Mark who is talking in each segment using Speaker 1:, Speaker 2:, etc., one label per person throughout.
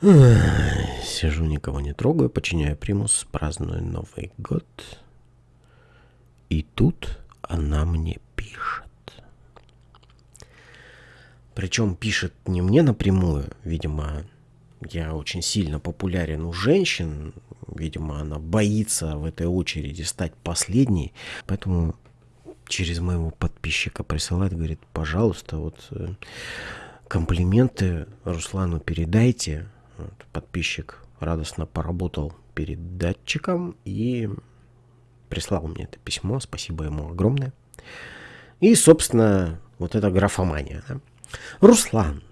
Speaker 1: Сижу, никого не трогаю, подчиняю примус, праздную Новый год. И тут она мне пишет. Причем пишет не мне напрямую, видимо, я очень сильно популярен у женщин, видимо, она боится в этой очереди стать последней, поэтому через моего подписчика присылает, говорит, пожалуйста, вот э, комплименты Руслану передайте. Подписчик радостно поработал перед датчиком и прислал мне это письмо. Спасибо ему огромное. И, собственно, вот эта графомания. Да? Руслан,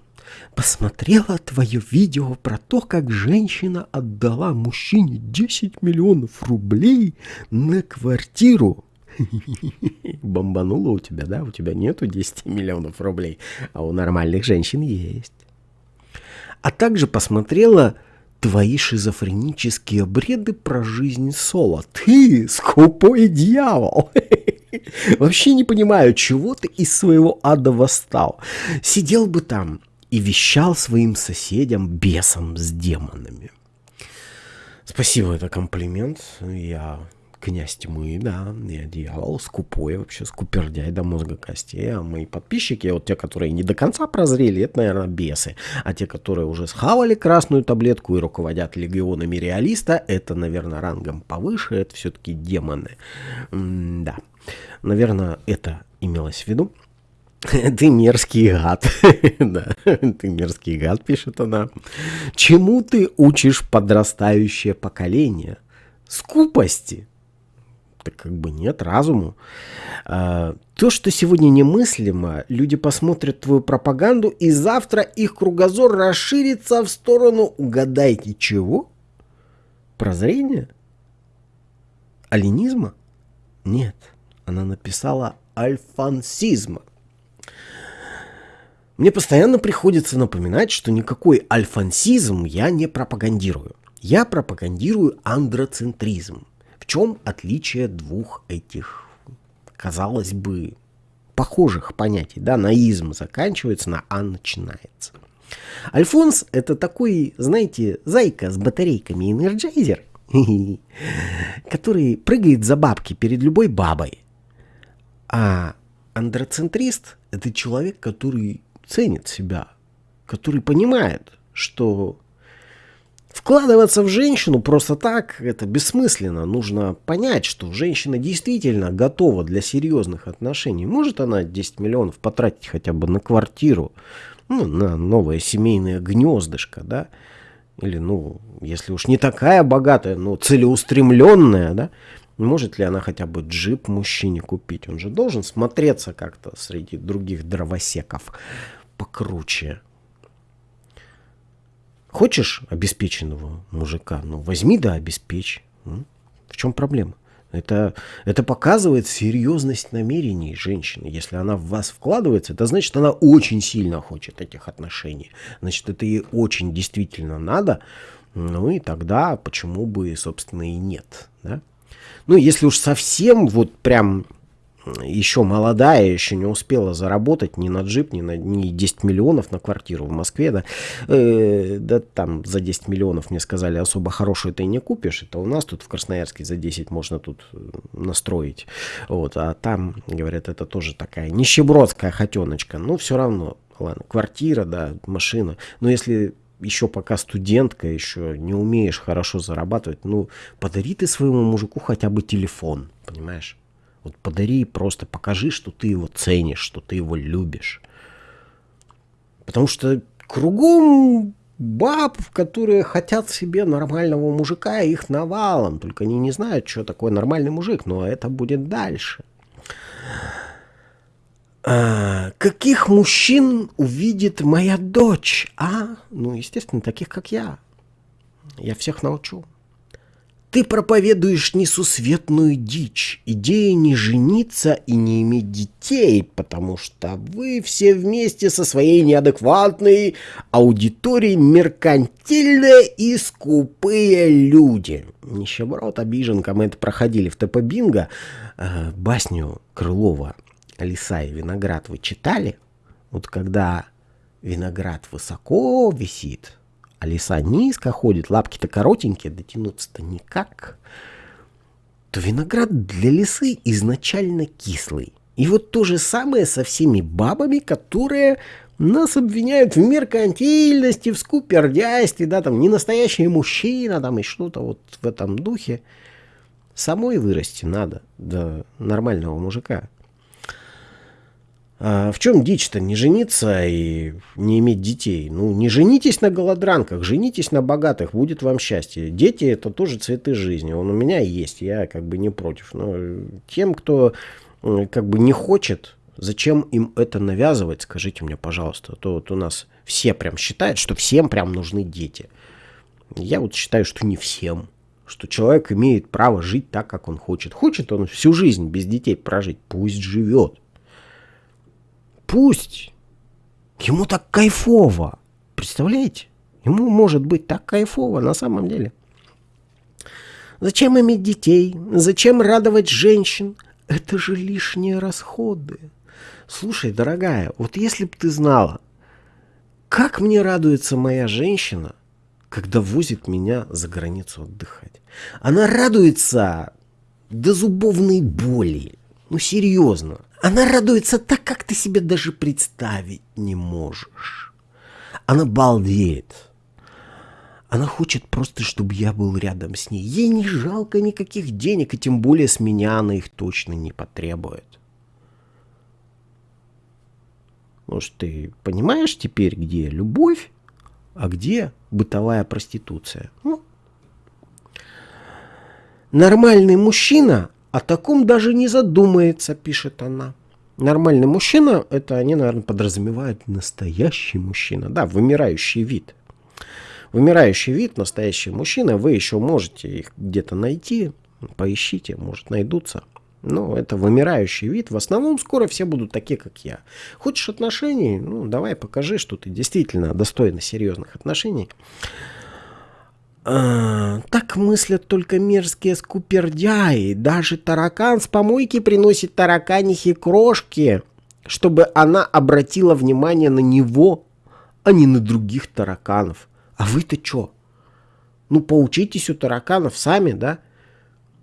Speaker 1: посмотрела твое видео про то, как женщина отдала мужчине 10 миллионов рублей на квартиру. Бомбануло у тебя, да? У тебя нету 10 миллионов рублей, а у нормальных женщин есть. А также посмотрела твои шизофренические бреды про жизнь Соло. Ты скупой дьявол. Вообще не понимаю, чего ты из своего ада восстал. Сидел бы там и вещал своим соседям бесом с демонами. Спасибо, это комплимент. Я князь тьмы, да, я дьявол, скупой вообще, скупердяй до мозга костей, а мои подписчики, вот те, которые не до конца прозрели, это, наверное, бесы, а те, которые уже схавали красную таблетку и руководят легионами реалиста, это, наверное, рангом повыше, это все-таки демоны. М да, наверное, это имелось в виду. Ты мерзкий гад. да, ты мерзкий гад, пишет она. Чему ты учишь подрастающее поколение? Скупости так как бы нет разуму. А, то, что сегодня немыслимо, люди посмотрят твою пропаганду, и завтра их кругозор расширится в сторону, угадайте, чего? Прозрения? Алинизма? Нет, она написала альфансизма. Мне постоянно приходится напоминать, что никакой альфансизм я не пропагандирую. Я пропагандирую андроцентризм. В чем отличие двух этих, казалось бы, похожих понятий? Да, на изм заканчивается, на а начинается. Альфонс это такой, знаете, зайка с батарейками Energizer, который прыгает за бабки перед любой бабой. А андроцентрист это человек, который ценит себя, который понимает, что Вкладываться в женщину просто так, это бессмысленно. Нужно понять, что женщина действительно готова для серьезных отношений. Может она 10 миллионов потратить хотя бы на квартиру, ну, на новое семейное гнездышко, да? Или, ну, если уж не такая богатая, но целеустремленная, да? Может ли она хотя бы джип мужчине купить? Он же должен смотреться как-то среди других дровосеков покруче. Хочешь обеспеченного мужика? Ну, возьми да обеспечь. В чем проблема? Это, это показывает серьезность намерений женщины. Если она в вас вкладывается, это значит, она очень сильно хочет этих отношений. Значит, это ей очень действительно надо. Ну и тогда почему бы, собственно, и нет. Да? Ну, если уж совсем вот прям еще молодая, еще не успела заработать ни на джип, ни на ни 10 миллионов на квартиру в Москве, да, э, да там за 10 миллионов мне сказали, особо хорошую ты не купишь, это у нас тут в Красноярске за 10 можно тут э, настроить, вот, а там, говорят, это тоже такая нищебродская хотеночка, но все равно, ладно, квартира, да, машина, но если еще пока студентка, еще не умеешь хорошо зарабатывать, ну, подари ты своему мужику хотя бы телефон, понимаешь? Вот подари, просто покажи, что ты его ценишь, что ты его любишь. Потому что кругом баб, которые хотят себе нормального мужика, их навалом. Только они не знают, что такое нормальный мужик, но это будет дальше. А, каких мужчин увидит моя дочь? А, ну, естественно, таких, как я. Я всех научу. Ты проповедуешь несусветную дичь, идея не жениться и не иметь детей, потому что вы все вместе со своей неадекватной аудиторией меркантильные и скупые люди. Нищеброд, обиженка, мы это проходили в ТП Бинго. Э, басню Крылова «Лиса и виноград» вы читали? Вот когда виноград высоко висит, а лиса низко ходит, лапки-то коротенькие, дотянуться-то никак, то виноград для лисы изначально кислый. И вот то же самое со всеми бабами, которые нас обвиняют в меркантильности, в скупердяйстве, да, там, не настоящий мужчина, там, и что-то вот в этом духе. Самой вырасти надо до нормального мужика. А в чем дичь-то? Не жениться и не иметь детей. Ну, не женитесь на голодранках, женитесь на богатых, будет вам счастье. Дети это тоже цветы жизни. Он у меня есть, я как бы не против. Но тем, кто как бы не хочет Зачем им это навязывать, скажите мне, пожалуйста. А то вот у нас все прям считают, что всем прям нужны дети. Я вот считаю, что не всем. Что человек имеет право жить так, как он хочет. Хочет он всю жизнь без детей прожить, пусть живет. Пусть. Ему так кайфово. Представляете? Ему может быть так кайфово на самом деле. Зачем иметь детей? Зачем радовать женщин? Это же лишние расходы. Слушай, дорогая, вот если бы ты знала, как мне радуется моя женщина, когда возит меня за границу отдыхать. Она радуется до зубовной боли. Ну, серьезно. Она радуется так, как ты себе даже представить не можешь. Она балдеет. Она хочет просто, чтобы я был рядом с ней. Ей не жалко никаких денег, и тем более с меня она их точно не потребует. Может, ты понимаешь теперь, где любовь, а где бытовая проституция? Ну, нормальный мужчина о таком даже не задумается, пишет она. Нормальный мужчина, это они, наверное, подразумевают настоящий мужчина. Да, вымирающий вид. Вымирающий вид, настоящий мужчина, вы еще можете их где-то найти. Поищите, может найдутся. Ну, это вымирающий вид. В основном скоро все будут такие, как я. Хочешь отношений? Ну, давай покажи, что ты действительно достойна серьезных отношений. А, так мыслят только мерзкие скупердяи. Даже таракан с помойки приносит тараканихе крошки, чтобы она обратила внимание на него, а не на других тараканов. А вы-то что? Ну, поучитесь у тараканов сами, да?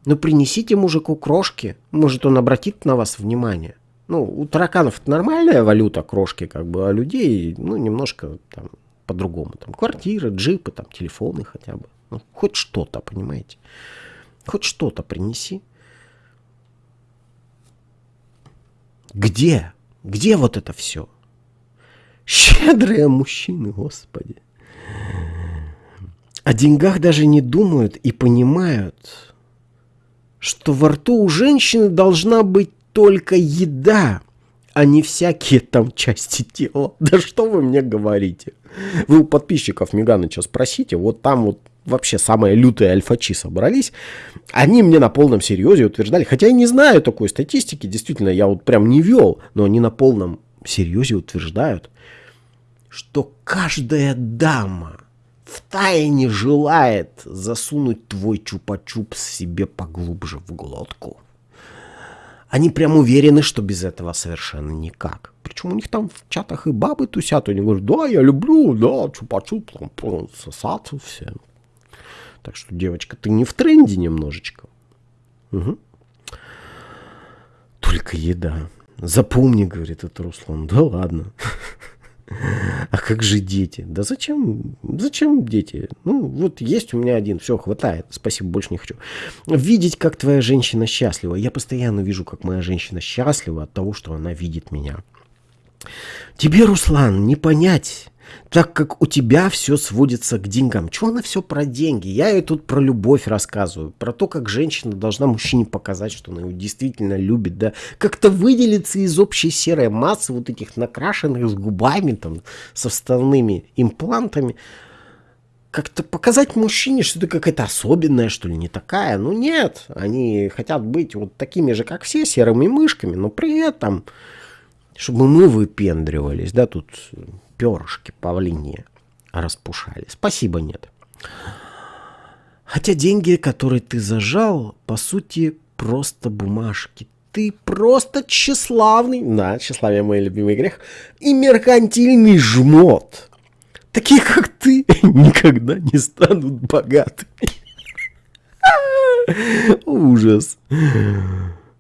Speaker 1: Ну принесите мужику крошки, может он обратит на вас внимание. Ну, у тараканов нормальная валюта, крошки, как бы, а людей, ну, немножко там по-другому. Там квартиры, джипы, там телефоны хотя бы. Ну, хоть что-то, понимаете? Хоть что-то принеси. Где? Где вот это все? Щедрые мужчины, господи. О деньгах даже не думают и понимают, что во рту у женщины должна быть только еда, а не всякие там части тела. Да что вы мне говорите? Вы у подписчиков Меганыча спросите, вот там вот вообще самые лютые альфачи собрались, они мне на полном серьезе утверждали, хотя я не знаю такой статистики, действительно, я вот прям не вел, но они на полном серьезе утверждают, что каждая дама втайне желает засунуть твой чупа-чуп себе поглубже в глотку. Они прям уверены, что без этого совершенно никак. Причем у них там в чатах и бабы тусят, они говорят, да, я люблю, да, чупа-чуп, сосаться все. Так что, девочка, ты не в тренде немножечко. Угу. Только еда. Запомни, говорит это Руслан. Да ладно. А как же дети? Да зачем? Зачем дети? Ну, вот есть у меня один, все, хватает. Спасибо, больше не хочу. Видеть, как твоя женщина счастлива. Я постоянно вижу, как моя женщина счастлива от того, что она видит меня. Тебе, Руслан, не понять, так как у тебя все сводится к деньгам. Чего она все про деньги? Я ей тут про любовь рассказываю, про то, как женщина должна мужчине показать, что она его действительно любит, да, как-то выделиться из общей серой массы вот этих накрашенных с губами, там, со вставными имплантами. Как-то показать мужчине, что ты какая-то особенная, что ли, не такая. Ну нет, они хотят быть вот такими же, как все, серыми мышками, но при этом, чтобы мы выпендривались, да, тут перышки павлиньи распушали. Спасибо, нет. Хотя деньги, которые ты зажал, по сути, просто бумажки. Ты просто тщеславный, да, тщеславие мой любимый грех, и меркантильный жмот. Такие, как ты, никогда не станут богатыми. Ужас.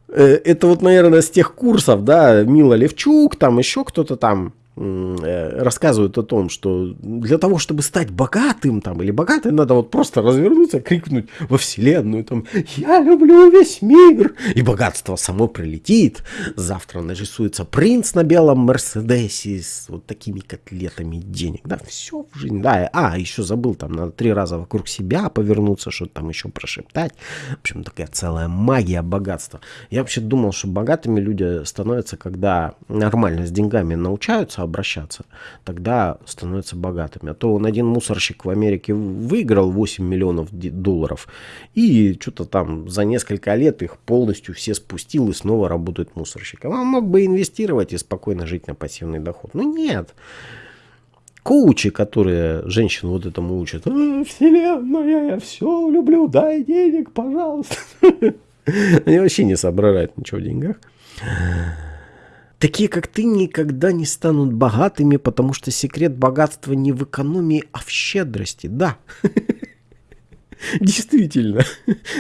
Speaker 1: Э, это вот, наверное, с тех курсов, да, Мила Левчук, там еще кто-то там рассказывают о том, что для того, чтобы стать богатым там или богатой, надо вот просто развернуться, крикнуть во вселенную там «Я люблю весь мир!» И богатство само прилетит. Завтра нарисуется принц на белом Мерседесе с вот такими котлетами денег. Да, все в жизни. Да, а, еще забыл, там надо три раза вокруг себя повернуться, что-то там еще прошептать. В общем, такая целая магия богатства. Я вообще думал, что богатыми люди становятся, когда нормально с деньгами научаются, обращаться, тогда становятся богатыми. А то он один мусорщик в Америке выиграл 8 миллионов долларов и что-то там за несколько лет их полностью все спустил и снова работает мусорщиком. Он мог бы инвестировать и спокойно жить на пассивный доход. Но нет. Коучи, которые женщин вот этому учат. «А, Вселенная, я все люблю, дай денег, пожалуйста. Они вообще не соображают ничего в деньгах. Такие, как ты, никогда не станут богатыми, потому что секрет богатства не в экономии, а в щедрости. Да. Действительно.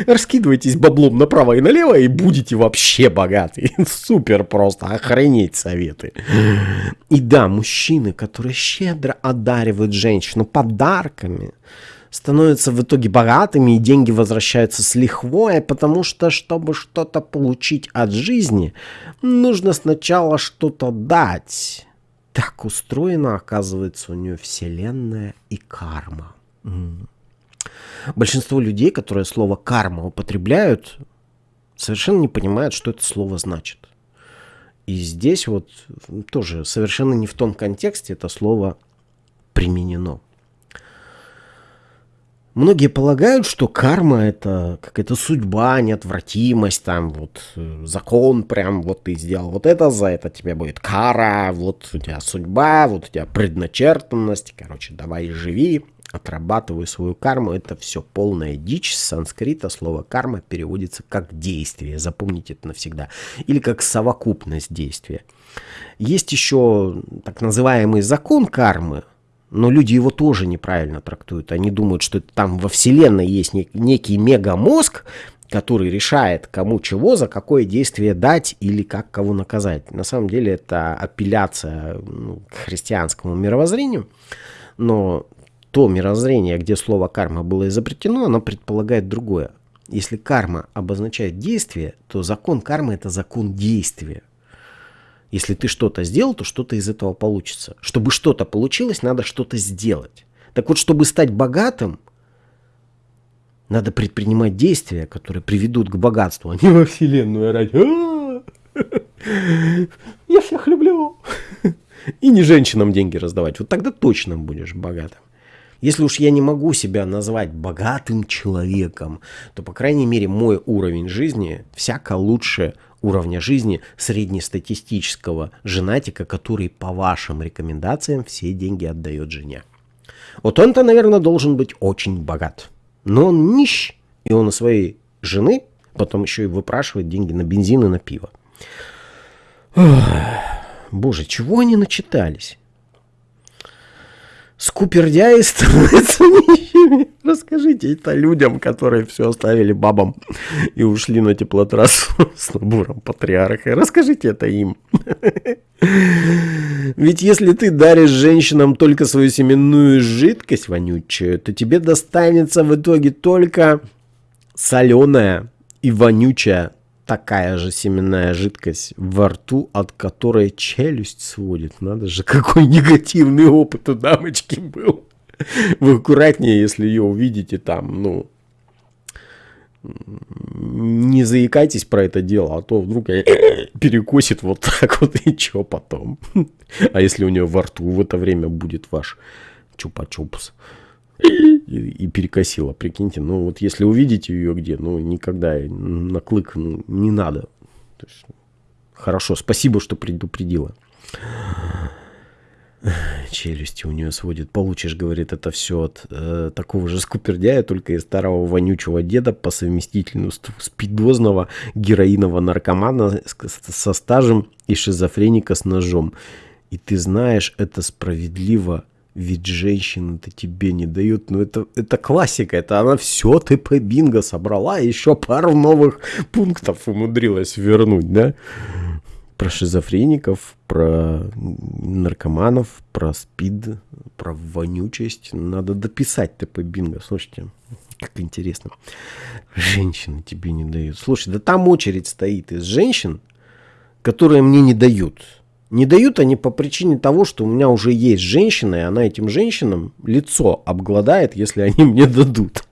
Speaker 1: Раскидывайтесь баблом направо и налево и будете вообще богаты. Супер просто. Охренеть советы. И да, мужчины, которые щедро одаривают женщину подарками, становятся в итоге богатыми, и деньги возвращаются с лихвой, потому что, чтобы что-то получить от жизни, нужно сначала что-то дать. Так устроена, оказывается, у нее вселенная и карма. Большинство людей, которые слово карма употребляют, совершенно не понимают, что это слово значит. И здесь вот тоже совершенно не в том контексте это слово применено. Многие полагают, что карма это какая-то судьба, неотвратимость, там вот э, закон прям, вот ты сделал вот это, за это тебе будет кара, вот у тебя судьба, вот у тебя предначертанность, короче, давай живи, отрабатывай свою карму, это все полная дичь. С санскрита слово карма переводится как действие, запомните это навсегда, или как совокупность действия. Есть еще так называемый закон кармы, но люди его тоже неправильно трактуют. Они думают, что там во Вселенной есть некий мегамозг, который решает, кому чего, за какое действие дать или как кого наказать. На самом деле это апелляция ну, к христианскому мировоззрению, но то мировоззрение, где слово карма было изобретено, оно предполагает другое. Если карма обозначает действие, то закон кармы это закон действия. Если ты что-то сделал, то что-то из этого получится. Чтобы что-то получилось, надо что-то сделать. Так вот, чтобы стать богатым, надо предпринимать действия, которые приведут к богатству, а не во вселенную орать. «А, я всех люблю. И не женщинам деньги раздавать. Вот тогда точно будешь богатым. Если уж я не могу себя назвать богатым человеком, то, по крайней мере, мой уровень жизни всяко лучше уровня жизни среднестатистического женатика, который по вашим рекомендациям все деньги отдает жене. Вот он-то, наверное, должен быть очень богат. Но он нищ, и он у своей жены потом еще и выпрашивает деньги на бензин и на пиво. боже, чего они начитались? скупердяи становятся нищими. Расскажите это людям, которые все оставили бабам и ушли на теплотрассу с набором патриарха. Расскажите это им. Ведь если ты даришь женщинам только свою семенную жидкость вонючую, то тебе достанется в итоге только соленая и вонючая такая же семенная жидкость во рту, от которой челюсть сводит. Надо же, какой негативный опыт у дамочки был. Вы аккуратнее, если ее увидите там, ну, не заикайтесь про это дело, а то вдруг перекосит вот так вот и что потом. А если у нее во рту в это время будет ваш чупа-чупс? и, и перекосила, прикиньте. Ну вот если увидите ее где, ну никогда на клык ну, не надо. То есть, хорошо, спасибо, что предупредила. Челюсти у нее сводит. Получишь, говорит, это все от э, такого же скупердяя, только из старого вонючего деда по совместительству спидозного героинового наркомана со стажем и шизофреника с ножом. И ты знаешь, это справедливо Ведь женщина-то тебе не дают. Ну, это, это классика. Это она все ТП бинго собрала. Еще пару новых пунктов умудрилась вернуть, да? Про шизофреников, про наркоманов, про спид, про вонючесть. Надо дописать ТП бинго. Слушайте, как интересно. Женщины тебе не дают. Слушай, да там очередь стоит из женщин, которые мне не дают. Не дают они по причине того, что у меня уже есть женщина, и она этим женщинам лицо обгладает, если они мне дадут.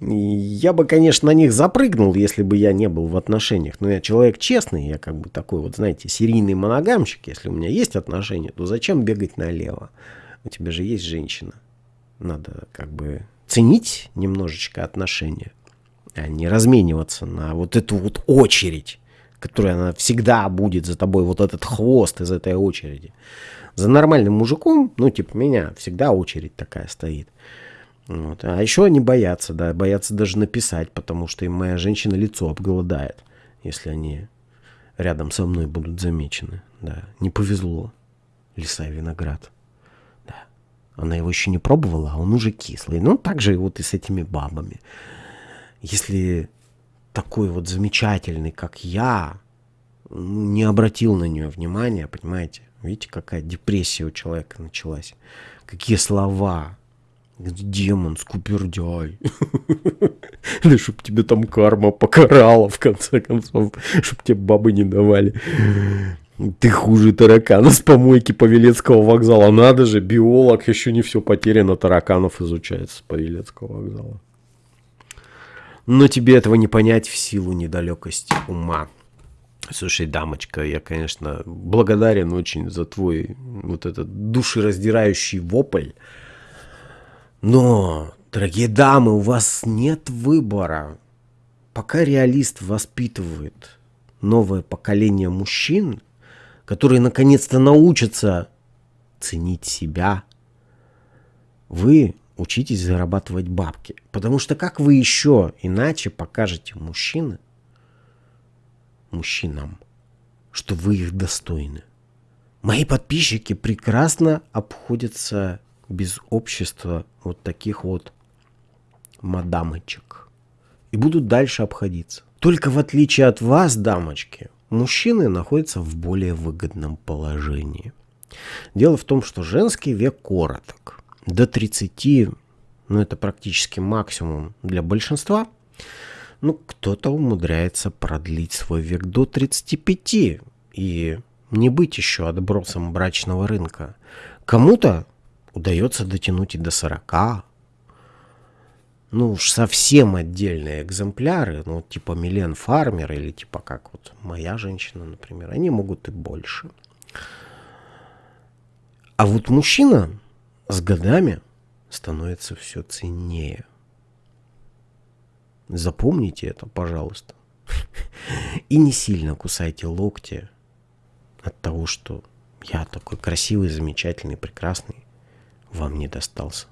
Speaker 1: Я бы, конечно, на них запрыгнул, если бы я не был в отношениях. Но я человек честный, я как бы такой вот, знаете, серийный моногамщик. Если у меня есть отношения, то зачем бегать налево? У тебя же есть женщина. Надо как бы ценить немножечко отношения, а не размениваться на вот эту вот очередь которая она всегда будет за тобой, вот этот хвост из этой очереди. За нормальным мужиком, ну, типа меня, всегда очередь такая стоит. Вот. А еще они боятся, да, боятся даже написать, потому что им моя женщина лицо обголодает, если они рядом со мной будут замечены. Да, не повезло. Лиса и виноград. Да. Она его еще не пробовала, а он уже кислый. Ну, так же вот и с этими бабами. Если такой вот замечательный, как я, не обратил на нее внимания, понимаете? Видите, какая депрессия у человека началась. Какие слова. Демон, скупердяй. Да чтоб тебе там карма покарала, в конце концов. Чтоб тебе бабы не давали. Ты хуже таракана с помойки Павелецкого вокзала. Надо же, биолог, еще не все потеряно, тараканов изучается с Павелецкого вокзала но тебе этого не понять в силу недалекости ума. Слушай, дамочка, я, конечно, благодарен очень за твой вот этот душераздирающий вопль. Но, дорогие дамы, у вас нет выбора. Пока реалист воспитывает новое поколение мужчин, которые наконец-то научатся ценить себя, вы учитесь зарабатывать бабки. Потому что как вы еще иначе покажете мужчины, мужчинам, что вы их достойны? Мои подписчики прекрасно обходятся без общества вот таких вот мадамочек. И будут дальше обходиться. Только в отличие от вас, дамочки, мужчины находятся в более выгодном положении. Дело в том, что женский век короток до 30, ну это практически максимум для большинства, ну кто-то умудряется продлить свой век до 35 и не быть еще отбросом брачного рынка. Кому-то удается дотянуть и до 40. Ну уж совсем отдельные экземпляры, ну типа Милен Фармер или типа как вот моя женщина, например, они могут и больше. А вот мужчина с годами становится все ценнее. Запомните это, пожалуйста. И не сильно кусайте локти от того, что я такой красивый, замечательный, прекрасный, вам не достался.